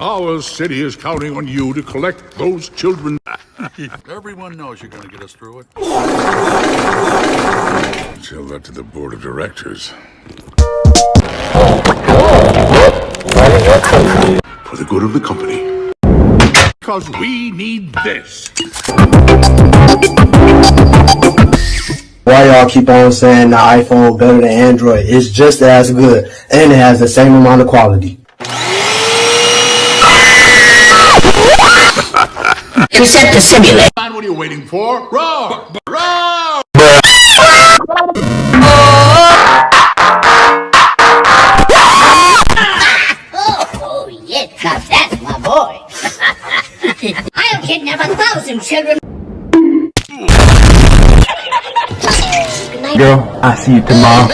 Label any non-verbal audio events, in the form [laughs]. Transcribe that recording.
Our city is counting on you to collect those children. [laughs] Everyone knows you're going to get us through it. Tell that to the board of directors. For the good of the company. Because we need this. Why y'all keep on saying the iPhone better than Android? It's just as good and it has the same amount of quality. Except to simulate. Man, what are you waiting for? Roar! Roar! Oh, yes, now that's my boy. I'll kidnap a thousand children. Girl, I see you tomorrow.